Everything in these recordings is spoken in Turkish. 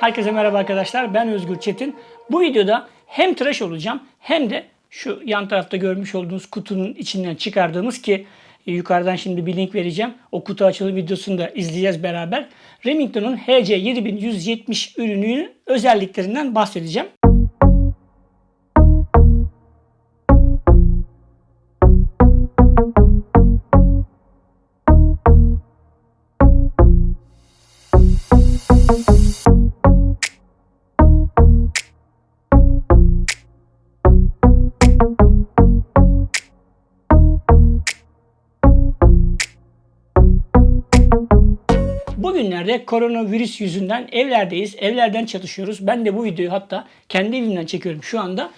Herkese merhaba arkadaşlar. Ben Özgür Çetin. Bu videoda hem tıraş olacağım hem de şu yan tarafta görmüş olduğunuz kutunun içinden çıkardığımız ki e, yukarıdan şimdi bir link vereceğim. O kutu açılım videosunu da izleyeceğiz beraber. Remington'un HC7170 ürününün özelliklerinden bahsedeceğim. Bugünlerde koronavirüs yüzünden evlerdeyiz. Evlerden çalışıyoruz. Ben de bu videoyu hatta kendi evimden çekiyorum şu anda.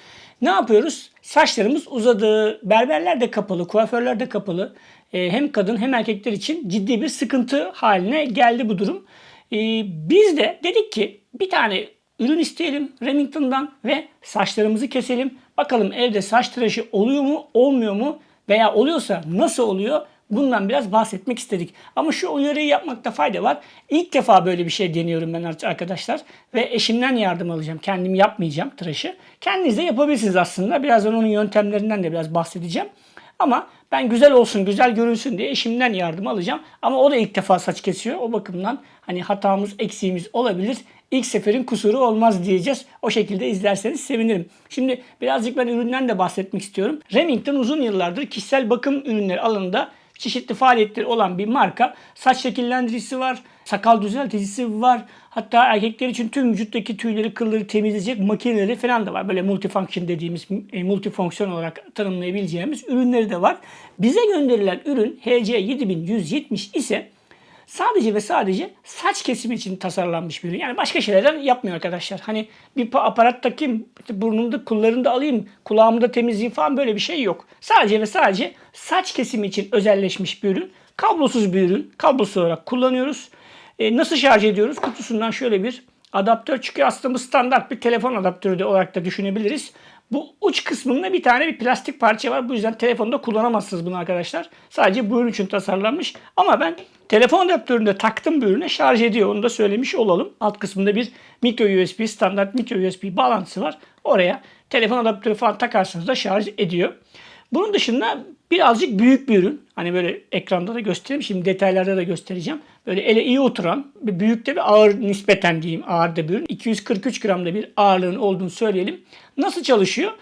Ne yapıyoruz? Saçlarımız uzadı. Berberler de kapalı, kuaförler de kapalı. Ee, hem kadın hem erkekler için ciddi bir sıkıntı haline geldi bu durum. Ee, biz de dedik ki bir tane ürün isteyelim Remington'dan ve saçlarımızı keselim. Bakalım evde saç tıraşı oluyor mu, olmuyor mu veya oluyorsa nasıl oluyor? Bundan biraz bahsetmek istedik. Ama şu uyarıyı yapmakta fayda var. İlk defa böyle bir şey deniyorum ben arkadaşlar. Ve eşimden yardım alacağım. Kendim yapmayacağım tıraşı. Kendiniz de yapabilirsiniz aslında. Birazdan onun yöntemlerinden de biraz bahsedeceğim. Ama ben güzel olsun, güzel görünsün diye eşimden yardım alacağım. Ama o da ilk defa saç kesiyor. O bakımdan hani hatamız, eksiğimiz olabilir. İlk seferin kusuru olmaz diyeceğiz. O şekilde izlerseniz sevinirim. Şimdi birazcık ben üründen de bahsetmek istiyorum. Remington uzun yıllardır kişisel bakım ürünleri alanında çeşitli faaliyetleri olan bir marka. Saç şekillendiricisi var, sakal düzelticisi var. Hatta erkekler için tüm vücuttaki tüyleri, kılları temizleyecek makineleri falan da var. Böyle multifunction dediğimiz, e, multifonksiyon olarak tanımlayabileceğimiz ürünleri de var. Bize gönderilen ürün HC7170 ise sadece ve sadece saç kesimi için tasarlanmış bir ürün. Yani başka şeylerden yapmıyor arkadaşlar. Hani bir aparat takayım, burnumda kullarını alayım, kulağımı da temizleyeyim falan böyle bir şey yok. Sadece ve sadece saç kesimi için özelleşmiş bir ürün. Kablosuz bir ürün. Kablosuz olarak kullanıyoruz. E, nasıl şarj ediyoruz? Kutusundan şöyle bir adaptör çıkıyor. Aslında bu standart bir telefon adaptörü de olarak da düşünebiliriz. Bu uç kısmında bir tane bir plastik parça var. Bu yüzden telefonda kullanamazsınız bunu arkadaşlar. Sadece bu ürün için tasarlanmış. Ama ben telefon adaptöründe taktım bu ürüne şarj ediyor. Onu da söylemiş olalım. Alt kısmında bir micro USB, standart micro USB bağlantısı var. Oraya telefon adaptörü falan takarsanız da şarj ediyor. Bunun dışında birazcık büyük bir ürün. Hani böyle ekranda da göstereyim. Şimdi detaylarda da göstereceğim. Böyle ele iyi oturan, bir büyük de bir ağır nispeten diyeyim ağır da bir ürün. 243 gramda bir ağırlığın olduğunu söyleyelim. Nasıl çalışıyor?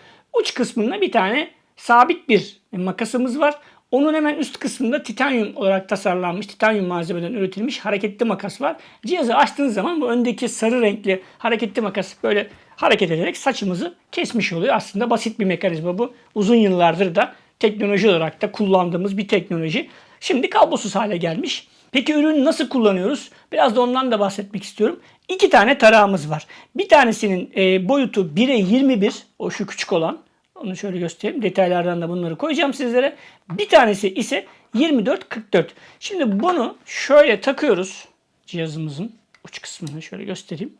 Uç kısmında bir tane sabit bir makasımız var. Onun hemen üst kısmında titanyum olarak tasarlanmış, titanyum malzemeden üretilmiş hareketli makas var. Cihazı açtığınız zaman bu öndeki sarı renkli hareketli makas böyle hareket ederek saçımızı kesmiş oluyor. Aslında basit bir mekanizma bu. Uzun yıllardır da teknoloji olarak da kullandığımız bir teknoloji. Şimdi kablosuz hale gelmiş. Peki ürünü nasıl kullanıyoruz? Biraz da ondan da bahsetmek istiyorum. İki tane tarağımız var. Bir tanesinin e, boyutu 1'e 21, o şu küçük olan. Onu şöyle göstereyim. Detaylardan da bunları koyacağım sizlere. Bir tanesi ise 24-44. Şimdi bunu şöyle takıyoruz cihazımızın uç kısmını şöyle göstereyim.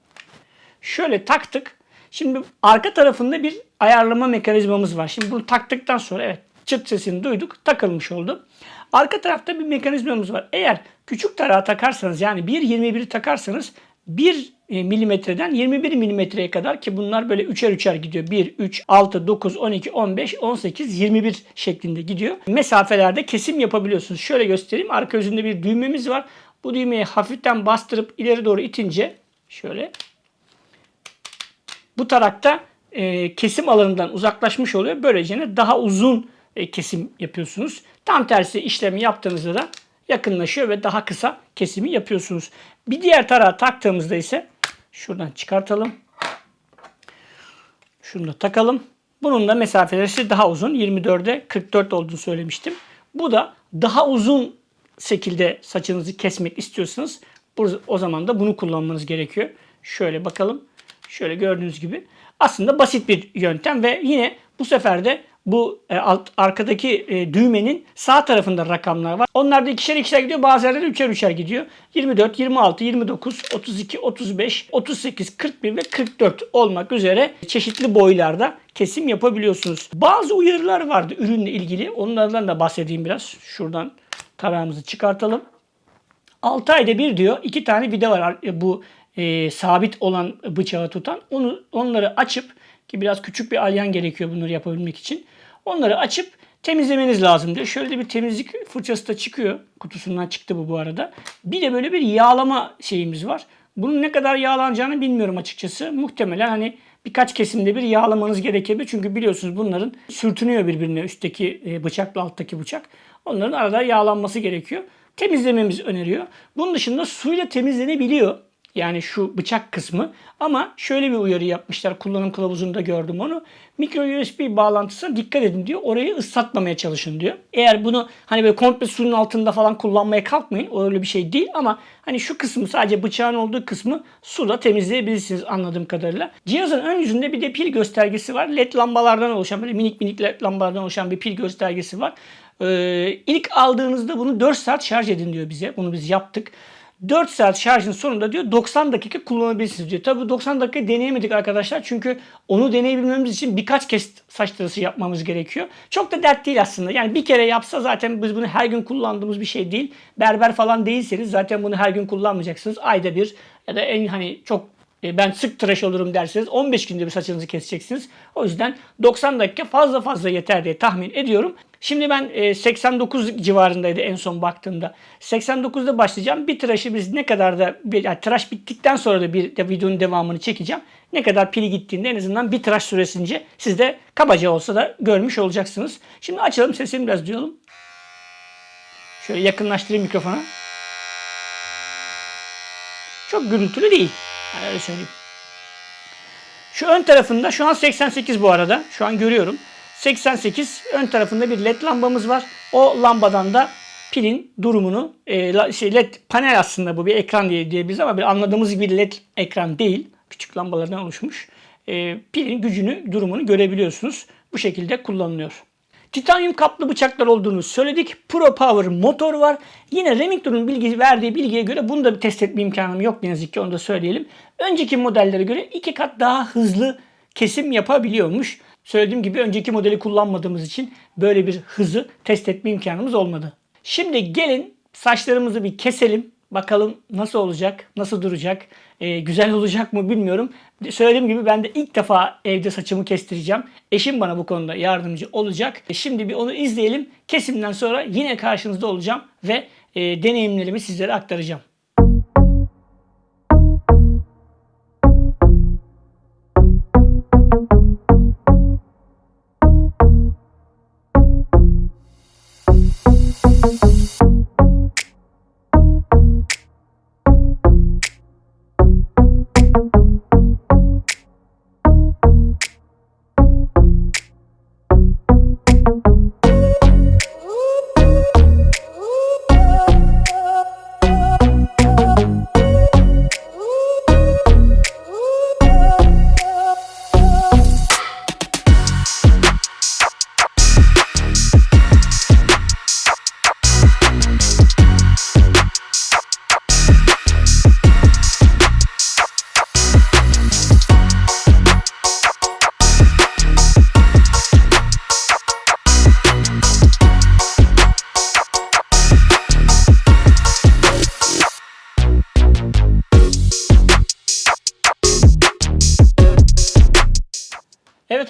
Şöyle taktık. Şimdi arka tarafında bir ayarlama mekanizmamız var. Şimdi bunu taktıktan sonra evet çıt sesini duyduk. Takılmış oldu. Arka tarafta bir mekanizmamız var. Eğer küçük tarağı takarsanız yani 1.21'i takarsanız 1 e, milimetreden 21 milimetreye kadar ki bunlar böyle üçer üçer gidiyor. 1, 3, 6, 9, 12, 15, 18, 21 şeklinde gidiyor. Mesafelerde kesim yapabiliyorsunuz. Şöyle göstereyim. Arka yüzünde bir düğmemiz var. Bu düğmeyi hafiften bastırıp ileri doğru itince şöyle bu tarakta e, kesim alanından uzaklaşmış oluyor. Böylece daha uzun e, kesim yapıyorsunuz. Tam tersi işlemi yaptığınızda da yakınlaşıyor ve daha kısa kesimi yapıyorsunuz. Bir diğer tarağı taktığımızda ise şuradan çıkartalım. Şunu da takalım. Bunun da mesafeleri daha uzun. 24'e 44 olduğunu söylemiştim. Bu da daha uzun şekilde saçınızı kesmek istiyorsanız o zaman da bunu kullanmanız gerekiyor. Şöyle bakalım. Şöyle gördüğünüz gibi. Aslında basit bir yöntem ve yine bu sefer de bu e, alt, arkadaki e, düğmenin sağ tarafında rakamlar var. Onlar da ikişer ikişer gidiyor. Bazı yerlerde üçer üçer gidiyor. 24, 26, 29, 32, 35, 38, 41 ve 44 olmak üzere çeşitli boylarda kesim yapabiliyorsunuz. Bazı uyarılar vardı ürünle ilgili. Onlardan da bahsedeyim biraz. Şuradan tarağımızı çıkartalım. 6 ayda bir diyor iki tane vida var bu e, sabit olan bıçağı tutan onu onları açıp ki biraz küçük bir alyan gerekiyor bunları yapabilmek için. Onları açıp temizlemeniz lazım diyor. Şöyle bir temizlik fırçası da çıkıyor. Kutusundan çıktı bu bu arada. Bir de böyle bir yağlama şeyimiz var. Bunun ne kadar yağlanacağını bilmiyorum açıkçası. Muhtemelen hani birkaç kesimde bir yağlamanız gerekebilir. Çünkü biliyorsunuz bunların sürtünüyor birbirine üstteki e, bıçakla alttaki bıçak. Onların arada yağlanması gerekiyor. Temizlememiz öneriyor. Bunun dışında suyla temizlenebiliyor. Yani şu bıçak kısmı. Ama şöyle bir uyarı yapmışlar. Kullanım kılavuzunda gördüm onu. Micro USB bağlantısına dikkat edin diyor. Orayı ıslatmamaya çalışın diyor. Eğer bunu hani böyle komple suyun altında falan kullanmaya kalkmayın. Öyle bir şey değil ama hani şu kısmı sadece bıçağın olduğu kısmı suda temizleyebilirsiniz anladığım kadarıyla. Cihazın ön yüzünde bir de pil göstergesi var. LED lambalardan oluşan böyle minik minik LED lambalardan oluşan bir pil göstergesi var. Ee, ilk aldığınızda bunu 4 saat şarj edin diyor bize. Bunu biz yaptık. 4 saat şarjın sonunda diyor 90 dakika kullanabilirsiniz diyor. Tabi 90 dakika deneyemedik arkadaşlar. Çünkü onu deneyebilmemiz için birkaç kez saç tarısı yapmamız gerekiyor. Çok da dert değil aslında. Yani bir kere yapsa zaten biz bunu her gün kullandığımız bir şey değil. Berber falan değilseniz zaten bunu her gün kullanmayacaksınız. Ayda bir ya da en hani çok e, ben sık tıraş olurum derseniz 15 günde bir saçınızı keseceksiniz. O yüzden 90 dakika fazla fazla yeter diye tahmin ediyorum. Şimdi ben 89 e, civarındaydı en son baktığımda. 89'da başlayacağım. Bir tıraşı biz ne kadar da yani tıraş bittikten sonra da bir de videonun devamını çekeceğim. Ne kadar pili gittiğinde en azından bir tıraş süresince siz de kabaca olsa da görmüş olacaksınız. Şimdi açalım sesini biraz duyalım. Şöyle yakınlaştırayım mikrofona. Çok gürültülü değil. Öyle söyleyeyim. Şu ön tarafında şu an 88 bu arada. Şu an görüyorum. 88 ön tarafında bir led lambamız var. O lambadan da pilin durumunu e, şey led panel aslında bu bir ekran diye diyebiliriz ama bir anladığımız gibi led ekran değil. Küçük lambalardan oluşmuş. E, pilin gücünü, durumunu görebiliyorsunuz. Bu şekilde kullanılıyor. Titanyum kaplı bıçaklar olduğunu söyledik. Pro Power motor var. Yine Remington'un bilgi, verdiği bilgiye göre bunu da bir test etme imkanım yok ne yazık ki onu da söyleyelim. Önceki modellere göre iki kat daha hızlı kesim yapabiliyormuş. Söylediğim gibi önceki modeli kullanmadığımız için böyle bir hızı test etme imkanımız olmadı. Şimdi gelin saçlarımızı bir keselim. Bakalım nasıl olacak, nasıl duracak, e, güzel olacak mı bilmiyorum. Söylediğim gibi ben de ilk defa evde saçımı kestireceğim. Eşim bana bu konuda yardımcı olacak. E, şimdi bir onu izleyelim. Kesimden sonra yine karşınızda olacağım ve e, deneyimlerimi sizlere aktaracağım. Evet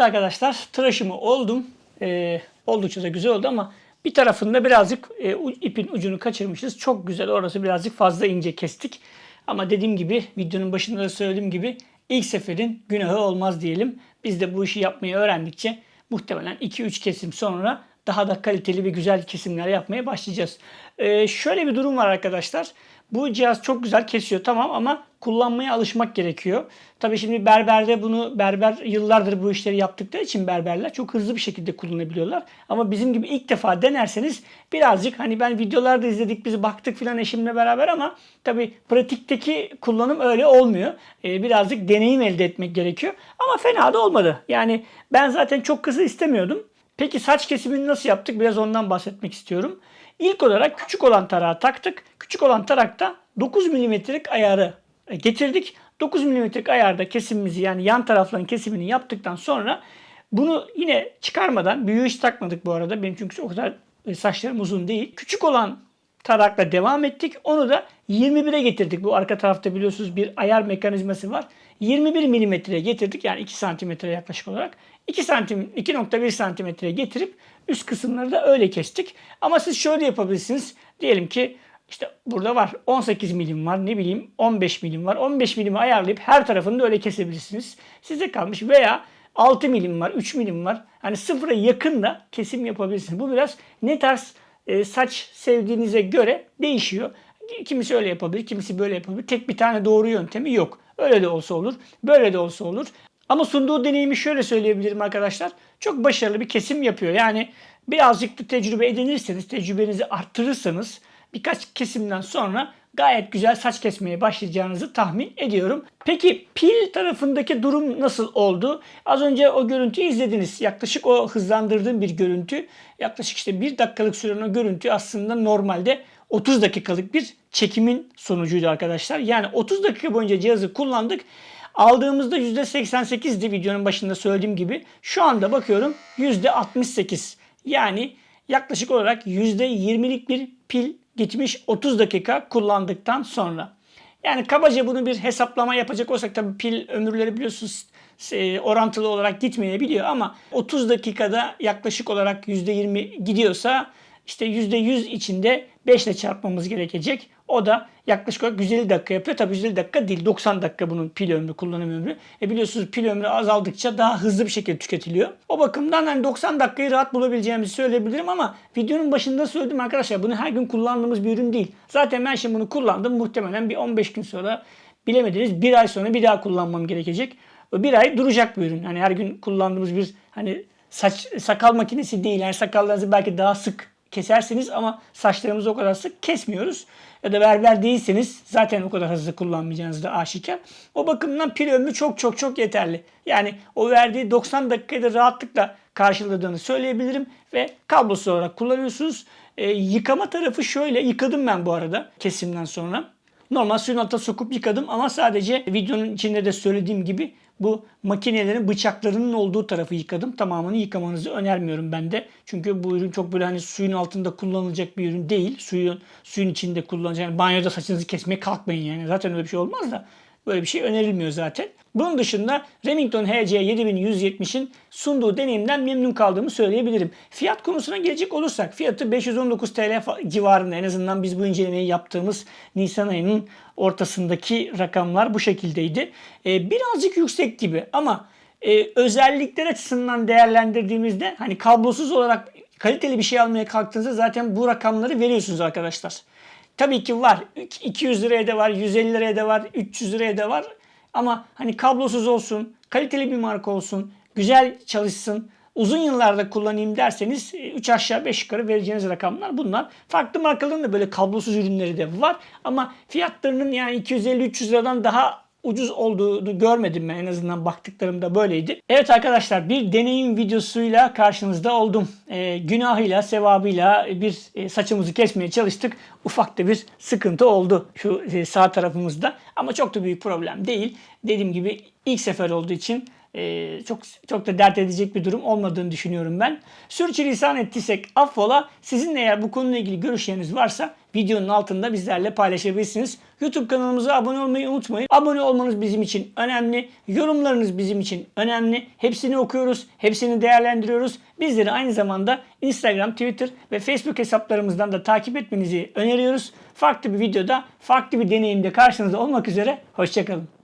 arkadaşlar tıraşımı oldum. Ee, oldukça da güzel oldu ama bir tarafında birazcık e, ipin ucunu kaçırmışız. Çok güzel orası birazcık fazla ince kestik. Ama dediğim gibi videonun başında da söylediğim gibi ilk seferin günahı olmaz diyelim. Biz de bu işi yapmayı öğrendikçe muhtemelen 2-3 kesim sonra daha da kaliteli ve güzel kesimler yapmaya başlayacağız. Ee, şöyle bir durum var arkadaşlar. Bu cihaz çok güzel kesiyor tamam ama kullanmaya alışmak gerekiyor. Tabii şimdi berberde bunu berber yıllardır bu işleri yaptıkları için berberler çok hızlı bir şekilde kullanabiliyorlar. Ama bizim gibi ilk defa denerseniz birazcık hani ben videolarda izledik biz baktık filan eşimle beraber ama tabii pratikteki kullanım öyle olmuyor. Ee, birazcık deneyim elde etmek gerekiyor. Ama fena da olmadı. Yani ben zaten çok kısa istemiyordum. Peki saç kesimini nasıl yaptık? Biraz ondan bahsetmek istiyorum. İlk olarak küçük olan tarağı taktık. Küçük olan tarakta 9 milimetrelik ayarı getirdik. 9 milimetrelik ayarda kesimimizi yani yan tarafların kesimini yaptıktan sonra bunu yine çıkarmadan büyüğü hiç takmadık bu arada. Benim çünkü o kadar saçlarım uzun değil. Küçük olan tarakla devam ettik. Onu da 21'e getirdik. Bu arka tarafta biliyorsunuz bir ayar mekanizması var. 21 milimetreye getirdik. Yani 2 santimetre yaklaşık olarak. 2 santim, 2.1 santimetreye getirip üst kısımları da öyle kestik. Ama siz şöyle yapabilirsiniz. Diyelim ki işte burada var 18 milim var ne bileyim 15 milim var. 15 milimi ayarlayıp her tarafını da öyle kesebilirsiniz. Size kalmış veya 6 milim var 3 milim var. Hani sıfıra yakın da kesim yapabilirsiniz. Bu biraz ne tarz e, saç sevdiğinize göre değişiyor. Kimisi öyle yapabilir, kimisi böyle yapabilir. Tek bir tane doğru yöntemi yok. Öyle de olsa olur, böyle de olsa olur. Ama sunduğu deneyimi şöyle söyleyebilirim arkadaşlar. Çok başarılı bir kesim yapıyor. Yani birazcık da tecrübe edinirseniz, tecrübenizi arttırırsanız birkaç kesimden sonra gayet güzel saç kesmeye başlayacağınızı tahmin ediyorum. Peki pil tarafındaki durum nasıl oldu? Az önce o görüntüyü izlediniz. Yaklaşık o hızlandırdığım bir görüntü. Yaklaşık işte bir dakikalık süren o görüntü aslında normalde 30 dakikalık bir çekimin sonucuydu arkadaşlar. Yani 30 dakika boyunca cihazı kullandık. Aldığımızda %88'di videonun başında söylediğim gibi. Şu anda bakıyorum %68. Yani yaklaşık olarak %20'lik bir pil gitmiş 30 dakika kullandıktan sonra. Yani kabaca bunu bir hesaplama yapacak olsak tabii pil ömürleri biliyorsunuz e, orantılı olarak gitmeyebiliyor ama 30 dakikada yaklaşık olarak %20 gidiyorsa işte %100 içinde 5 ile çarpmamız gerekecek. O da yaklaşık olarak 150 dakika yapıyor. Tabii 150 dakika değil 90 dakika bunun pil ömrü, kullanım ömrü. E biliyorsunuz pil ömrü azaldıkça daha hızlı bir şekilde tüketiliyor. O bakımdan hani 90 dakikayı rahat bulabileceğimizi söyleyebilirim ama videonun başında söyledim arkadaşlar bunu her gün kullandığımız bir ürün değil. Zaten ben şimdi bunu kullandım. Muhtemelen bir 15 gün sonra bilemediniz bir ay sonra bir daha kullanmam gerekecek. Bir ay duracak bir ürün. Hani her gün kullandığımız bir hani saç sakal makinesi değil. Yani sakallarınızı belki daha sık kesersiniz ama saçlarımızı o kadar sık kesmiyoruz. Ya da berber değilseniz zaten o kadar hızlı kullanmayacağınız da aşikar. O bakımdan pil ömrü çok çok çok yeterli. Yani o verdiği 90 dakikayı da rahatlıkla karşıladığını söyleyebilirim ve kablosuz olarak kullanıyorsunuz. E, yıkama tarafı şöyle yıkadım ben bu arada kesimden sonra. Normal suyun altına sokup yıkadım ama sadece videonun içinde de söylediğim gibi bu makinelerin bıçaklarının olduğu tarafı yıkadım. Tamamını yıkamanızı önermiyorum ben de. Çünkü bu ürün çok böyle hani suyun altında kullanılacak bir ürün değil. Suyun suyun içinde kullanacak. Yani banyoda saçınızı kesmeye kalkmayın yani. Zaten öyle bir şey olmaz da. Böyle bir şey önerilmiyor zaten. Bunun dışında Remington HC 7170'in sunduğu deneyimden memnun kaldığımı söyleyebilirim. Fiyat konusuna gelecek olursak fiyatı 519 TL civarında en azından biz bu incelemeyi yaptığımız Nisan ayının ortasındaki rakamlar bu şekildeydi. Ee, birazcık yüksek gibi ama e, özellikler açısından değerlendirdiğimizde hani kablosuz olarak kaliteli bir şey almaya kalktığınızda zaten bu rakamları veriyorsunuz arkadaşlar. Tabii ki var. 200 liraya da var, 150 liraya da var, 300 liraya da var. Ama hani kablosuz olsun, kaliteli bir marka olsun, güzel çalışsın, uzun yıllarda kullanayım derseniz 3 aşağı 5 yukarı vereceğiniz rakamlar bunlar. Farklı markaların da böyle kablosuz ürünleri de var. Ama fiyatlarının yani 250-300 liradan daha ucuz olduğunu görmedim ben en azından baktıklarımda böyleydi. Evet arkadaşlar bir deneyim videosuyla karşınızda oldum. E, günahıyla, sevabıyla bir e, saçımızı kesmeye çalıştık. Ufak da bir sıkıntı oldu şu e, sağ tarafımızda. Ama çok da büyük problem değil. Dediğim gibi ilk sefer olduğu için ee, çok çok da dert edecek bir durum olmadığını düşünüyorum ben. Sürçülisan ettiysek affola. Sizin eğer bu konuyla ilgili görüşleriniz varsa videonun altında bizlerle paylaşabilirsiniz. YouTube kanalımıza abone olmayı unutmayın. Abone olmanız bizim için önemli. Yorumlarınız bizim için önemli. Hepsini okuyoruz, hepsini değerlendiriyoruz. Bizleri aynı zamanda Instagram, Twitter ve Facebook hesaplarımızdan da takip etmenizi öneriyoruz. Farklı bir videoda, farklı bir deneyimde karşınızda olmak üzere. Hoşçakalın.